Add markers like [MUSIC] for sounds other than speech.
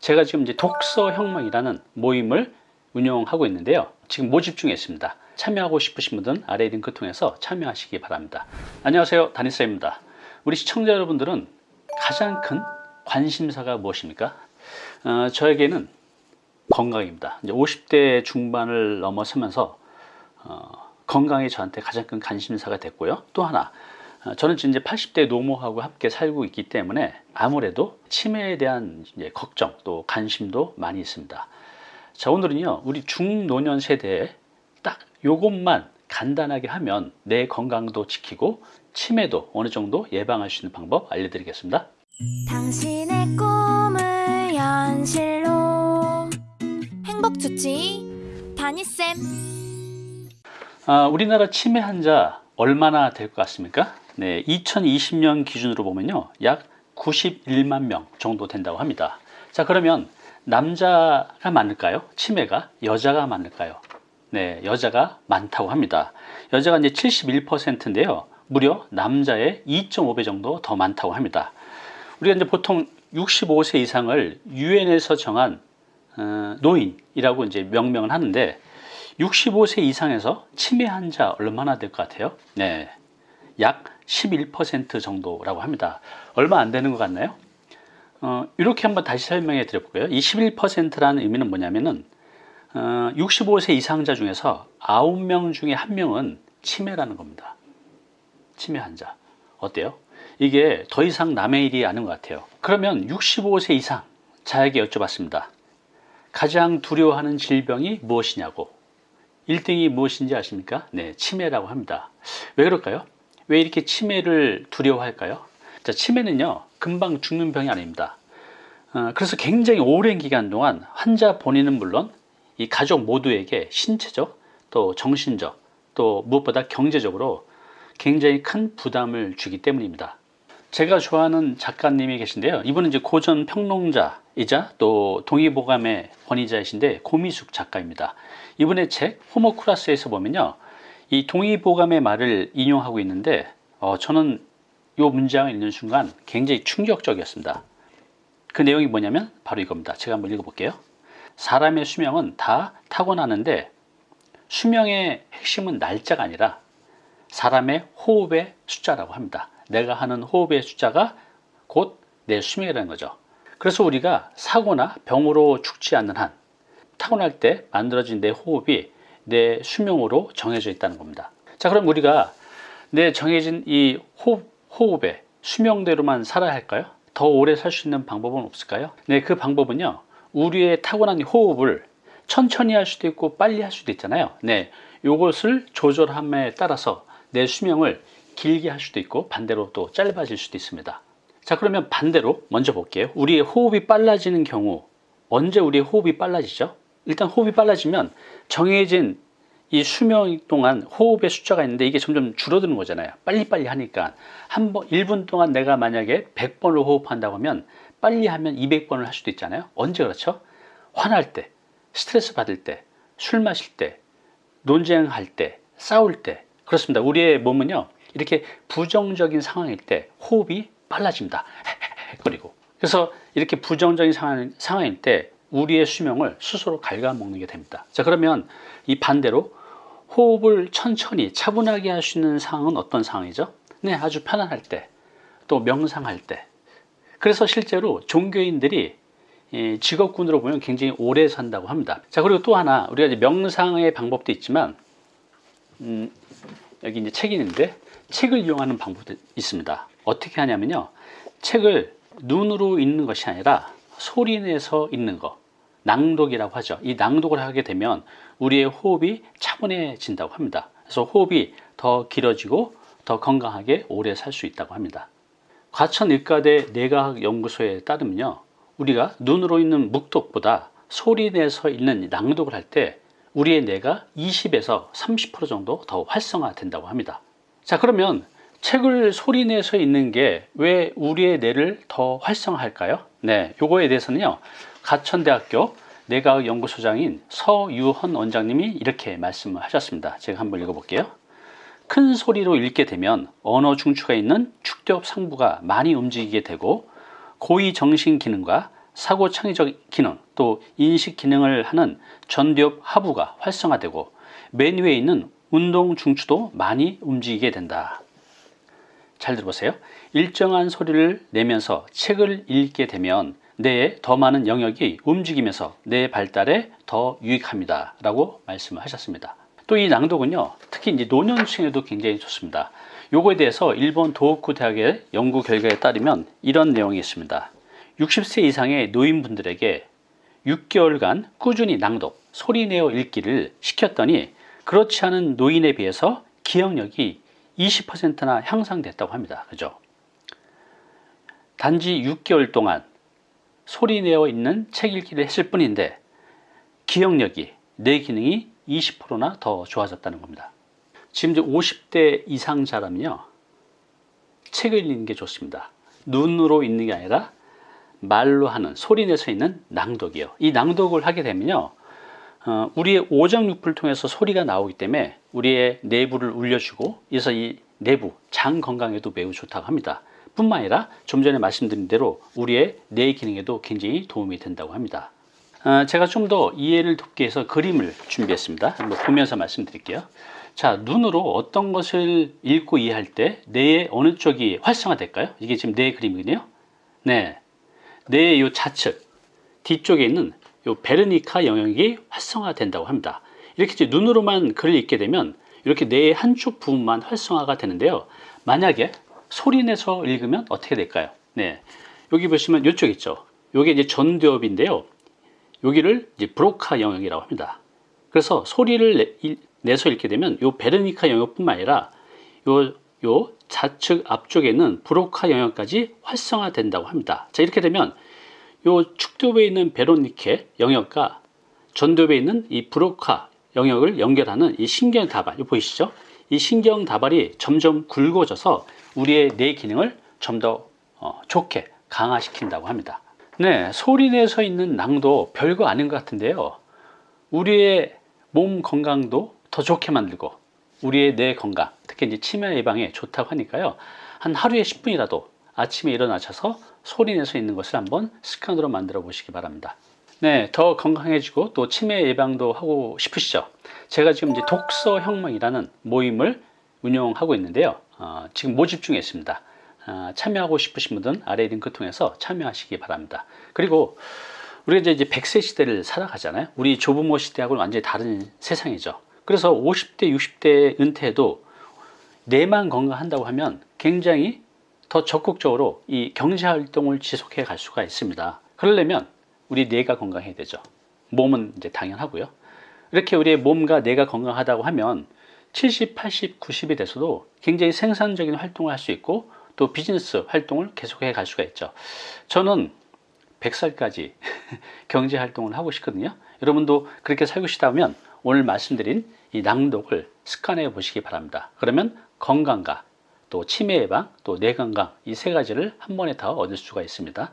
제가 지금 이제 독서 혁명이라는 모임을 운영하고 있는데요. 지금 모집 중에 있습니다. 참여하고 싶으신 분들은 아래 링크 통해서 참여하시기 바랍니다. 안녕하세요. 다니쌤입니다. 우리 시청자 여러분들은 가장 큰 관심사가 무엇입니까? 어, 저에게는 건강입니다. 이제 50대 중반을 넘어서면서 어, 건강이 저한테 가장 큰 관심사가 됐고요. 또 하나 어, 저는 이제 80대 노모하고 함께 살고 있기 때문에 아무래도 치매에 대한 걱정 또 관심도 많이 있습니다. 자 오늘은요 우리 중노년 세대에 딱 요것만 간단하게 하면 내 건강도 지키고 치매도 어느 정도 예방할 수 있는 방법 알려드리겠습니다. 당신의 꿈을 현실로 행복주치 다니쌤 아, 우리나라 치매 환자 얼마나 될 것 같습니까? 네, 2020년 기준으로 보면요 약 91만 명 정도 된다고 합니다. 자 그러면 남자가 많을까요? 치매가 여자가 많을까요? 네, 여자가 많다고 합니다. 여자가 이제 71%인데요. 무려 남자의 2.5배 정도 더 많다고 합니다. 우리가 이제 보통 65세 이상을 유엔에서 정한 어, 노인이라고 이제 명명을 하는데 65세 이상에서 치매 환자 얼마나 될 것 같아요? 네, 약 11% 정도라고 합니다. 얼마 안 되는 것 같나요? 어, 이렇게 한번 다시 설명해 드려볼까요? 이 11%라는 의미는 뭐냐면은 어, 65세 이상자 중에서 9명 중에 1명은 치매라는 겁니다. 치매 환자. 어때요? 이게 더 이상 남의 일이 아닌 것 같아요. 그러면 65세 이상 자에게 여쭤봤습니다. 가장 두려워하는 질병이 무엇이냐고. 1등이 무엇인지 아십니까? 네, 치매라고 합니다. 왜 그럴까요? 왜 이렇게 치매를 두려워할까요? 자, 치매는요, 금방 죽는 병이 아닙니다. 어, 그래서 굉장히 오랜 기간 동안 환자 본인은 물론 이 가족 모두에게 신체적 또 정신적 또 무엇보다 경제적으로 굉장히 큰 부담을 주기 때문입니다. 제가 좋아하는 작가님이 계신데요. 이분은 이제 고전 평론자이자 또 동의보감의 권위자이신데 고미숙 작가입니다. 이분의 책 호모쿠라스에서 보면요. 이 동의보감의 말을 인용하고 있는데 어, 저는 이 문장을 읽는 순간 굉장히 충격적이었습니다. 그 내용이 뭐냐면 바로 이겁니다. 제가 한번 읽어볼게요. 사람의 수명은 다 타고나는데 수명의 핵심은 날짜가 아니라 사람의 호흡의 숫자라고 합니다. 내가 하는 호흡의 숫자가 곧 내 수명이라는 거죠. 그래서 우리가 사고나 병으로 죽지 않는 한 타고날 때 만들어진 내 호흡이 내 수명으로 정해져 있다는 겁니다. 자, 그럼 우리가 내 정해진 이 호흡, 호흡의 수명대로만 살아야 할까요? 더 오래 살 수 있는 방법은 없을까요? 네, 그 방법은요. 우리의 타고난 호흡을 천천히 할 수도 있고 빨리 할 수도 있잖아요. 네, 이것을 조절함에 따라서 내 수명을 길게 할 수도 있고 반대로 또 짧아질 수도 있습니다. 자, 그러면 반대로 먼저 볼게요. 우리의 호흡이 빨라지는 경우 언제 우리의 호흡이 빨라지죠? 일단 호흡이 빨라지면 정해진 이 수명 동안 호흡의 숫자가 있는데 이게 점점 줄어드는 거잖아요. 빨리빨리 하니까 한 번, 1분 동안 내가 만약에 100번을 호흡한다고 하면 빨리 하면 200번을 할 수도 있잖아요. 언제 그렇죠? 화날 때, 스트레스 받을 때, 술 마실 때, 논쟁할 때, 싸울 때 그렇습니다. 우리의 몸은요. 이렇게 부정적인 상황일 때 호흡이 빨라집니다. [LAUGHS] 그리고 그래서 이렇게 부정적인 상황, 상황일 때 우리의 수명을 스스로 갉아먹는 게 됩니다. 자 그러면 이 반대로 호흡을 천천히 차분하게 할 수 있는 상황은 어떤 상황이죠? 네, 아주 편안할 때, 또 명상할 때. 그래서 실제로 종교인들이 직업군으로 보면 굉장히 오래 산다고 합니다. 자, 그리고 또 하나, 우리가 이제 명상의 방법도 있지만, 음, 여기 이제 책이 있는데, 책을 이용하는 방법도 있습니다. 어떻게 하냐면요. 책을 눈으로 읽는 것이 아니라 소리 내서 읽는 것. 낭독이라고 하죠. 이 낭독을 하게 되면 우리의 호흡이 차분해진다고 합니다. 그래서 호흡이 더 길어지고 더 건강하게 오래 살 수 있다고 합니다. 과천의과대 내과학연구소에 따르면요. 우리가 눈으로 읽는 묵독보다 소리 내서 읽는 낭독을 할 때 우리의 뇌가 20에서 30% 정도 더 활성화된다고 합니다. 자 그러면 책을 소리 내서 읽는 게 왜 우리의 뇌를 더 활성화할까요? 네, 요거에 대해서는요. 가천대학교 내과학연구소장인 서유헌 원장님이 이렇게 말씀을 하셨습니다. 제가 한번 읽어볼게요. 큰 소리로 읽게 되면 언어 중추가 있는 축대업 상부가 많이 움직이게 되고 고위 정신 기능과 사고 창의적 기능 또 인식 기능을 하는 전두엽 하부가 활성화되고 맨 위에 있는 운동 중추도 많이 움직이게 된다. 잘 들어보세요. 일정한 소리를 내면서 책을 읽게 되면 뇌에 더 많은 영역이 움직이면서 뇌 발달에 더 유익합니다. 라고 말씀을 하셨습니다. 또 이 낭독은요, 특히 이제 노년층에도 굉장히 좋습니다. 요거에 대해서 일본 도호쿠 대학의 연구 결과에 따르면 이런 내용이 있습니다. 60세 이상의 노인분들에게 6개월간 꾸준히 낭독, 소리내어 읽기를 시켰더니 그렇지 않은 노인에 비해서 기억력이 20%나 향상됐다고 합니다. 그죠? 단지 6개월 동안 소리내어 있는 책 읽기를 했을 뿐인데 기억력이 뇌 기능이 20%나 더 좋아졌다는 겁니다. 지금 이제 50대 이상자라면요. 책을 읽는 게 좋습니다. 눈으로 읽는 게 아니라 말로 하는 소리 내서 있는 낭독이요. 이 낭독을 하게 되면요. 어, 우리의 오장육부를 통해서 소리가 나오기 때문에 우리의 내부를 울려주고 그래서 이 내부 장 건강에도 매우 좋다고 합니다. 뿐만 아니라 좀 전에 말씀드린 대로 우리의 뇌 기능에도 굉장히 도움이 된다고 합니다. 어, 제가 좀 더 이해를 돕기 위해서 그림을 준비했습니다. 한번 보면서 말씀드릴게요. 자, 눈으로 어떤 것을 읽고 이해할 때 뇌의 어느 쪽이 활성화될까요? 이게 지금 뇌 그림이거든요. 네. 뇌의 요 좌측 뒤쪽에 있는 요 베르니카 영역이 활성화된다고 합니다. 이렇게 눈으로만 글을 읽게 되면 이렇게 뇌의 한쪽 부분만 활성화가 되는데요. 만약에 소리 내서 읽으면 어떻게 될까요? 네. 여기 보시면 이쪽 있죠. 요게 이제 전두엽인데요. 여기를 이제 브로카 영역이라고 합니다. 그래서 소리를 내, 서 읽게 되면 요 베르니카 영역뿐만 아니라 요, 요 좌측 앞쪽에 있는 브로카 영역까지 활성화된다고 합니다. 자, 이렇게 되면 요 축두부에 있는 베로니케 영역과 전두엽에 있는 이 브로카 영역을 연결하는 이 신경 다발, 이 보이시죠? 이 신경 다발이 점점 굵어져서 우리의 뇌 기능을 좀더 어, 좋게 강화시킨다고 합니다. 네, 소리 내서 있는 낭도 별거 아닌 것 같은데요. 우리의 몸 건강도 더 좋게 만들고 우리의 뇌 건강, 특히 이제 치매 예방에 좋다고 하니까요. 한 하루에 10분이라도 아침에 일어나셔서 소리 내서 있는 것을 한번 습관으로 만들어 보시기 바랍니다. 네, 더 건강해지고 또 치매 예방도 하고 싶으시죠? 제가 지금 이제 독서 혁명이라는 모임을 운영하고 있는데요. 어, 지금 모집 중에 있습니다. 어, 참여하고 싶으신 분들은 아래 링크 통해서 참여하시기 바랍니다. 그리고 우리가 이제 100세 시대를 살아가잖아요. 우리 조부모 시대하고는 완전히 다른 세상이죠. 그래서 50대, 60대 은퇴해도 뇌만 건강한다고 하면 굉장히 더 적극적으로 이 경제 활동을 지속해 갈 수가 있습니다. 그러려면 우리 뇌가 건강해야 되죠. 몸은 이제 당연하고요. 이렇게 우리의 몸과 뇌가 건강하다고 하면 70, 80, 90이 돼서도 굉장히 생산적인 활동을 할 수 있고 또 비즈니스 활동을 계속해 갈 수가 있죠. 저는 100살까지 [LAUGHS] 경제 활동을 하고 싶거든요. 여러분도 그렇게 살고 싶다면 오늘 말씀드린 이 낭독을 습관해 보시기 바랍니다. 그러면 건강과 또 치매 예방, 또 뇌 건강 이 세 가지를 한 번에 다 얻을 수가 있습니다.